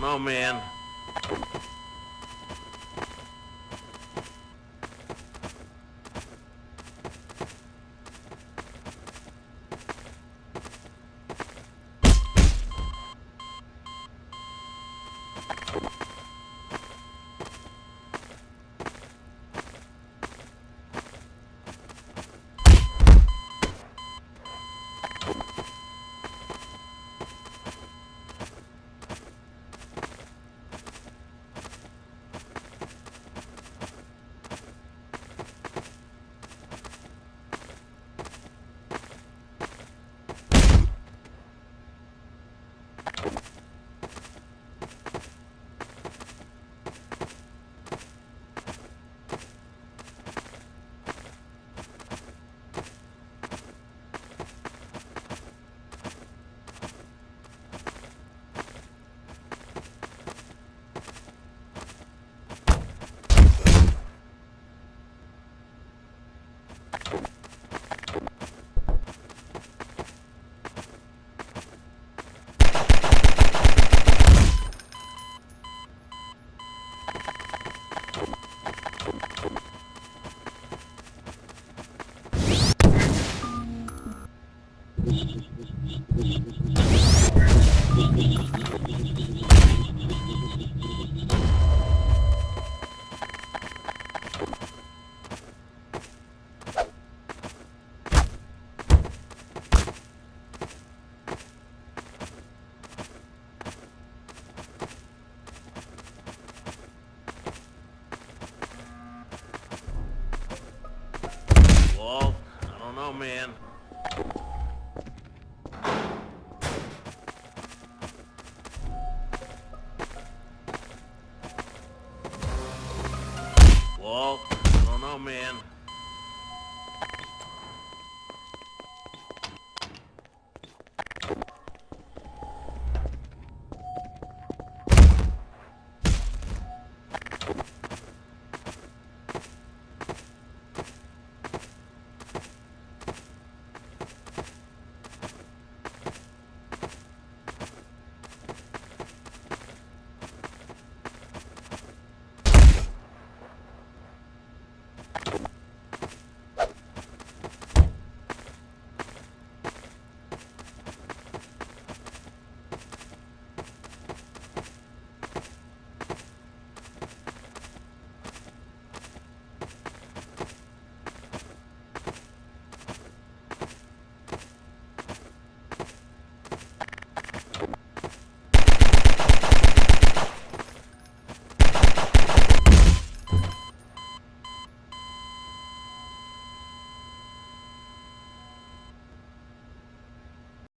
don't know, man. you go, man. Walt, I don't know, man.